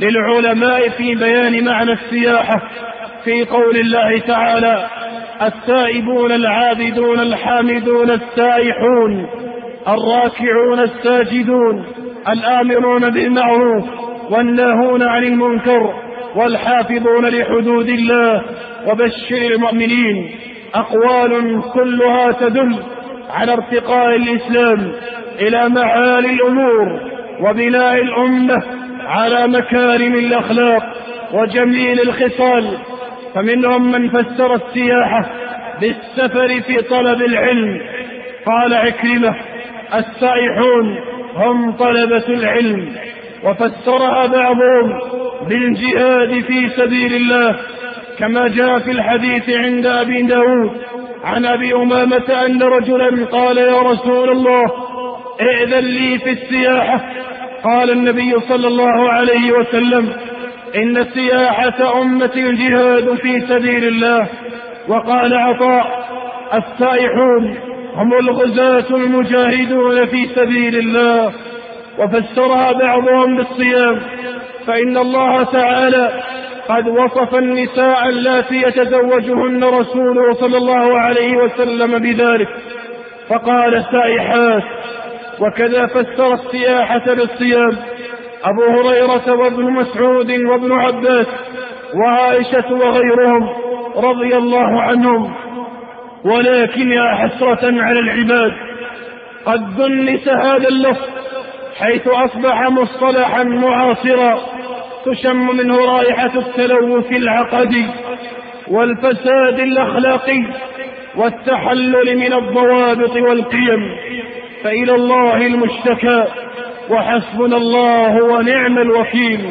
للعلماء في بيان معنى السياحة في قول الله تعالى التائبون العابدون الحامدون السائحون الراكعون الساجدون الآمرون بالمعروف والناهون عن المنكر والحافظون لحدود الله وبشر المؤمنين. أقوال كلها تدل على ارتقاء الإسلام إلى معالي الأمور وبناء الأمة على مكارم الأخلاق وجميل الخصال فمنهم من فسر السياحة بالسفر في طلب العلم. قال عكرمة السائحون هم طلبة العلم وفسرها بعضهم بالجهاد في سبيل الله كما جاء في الحديث عند أبي داود عن أبي أمامة أن رجلا قال يا رسول الله ائذن لي في السياحة قال النبي صلى الله عليه وسلم إن سياحة أمة الجهاد في سبيل الله. وقال عطاء السائحون هم الغزاة المجاهدون في سبيل الله. وفسرها بعضهم بالصيام. فإن الله تعالى قد وصف النساء اللاتي يتزوجهن رسوله صلى الله عليه وسلم بذلك. فقال سائحات وكذا فسر السياحة بالصيام أبو هريرة وابن مسعود وابن عباس وعائشة وغيرهم رضي الله عنهم. ولكن يا حسرة على العباد قد دنس هذا اللفظ حيث أصبح مصطلحا معاصرا تشم منه رائحة التلوث العقدي والفساد الأخلاقي والتحلل من الضوابط والقيم. فإلى الله المشتكى وحسبنا الله ونعم الوكيل.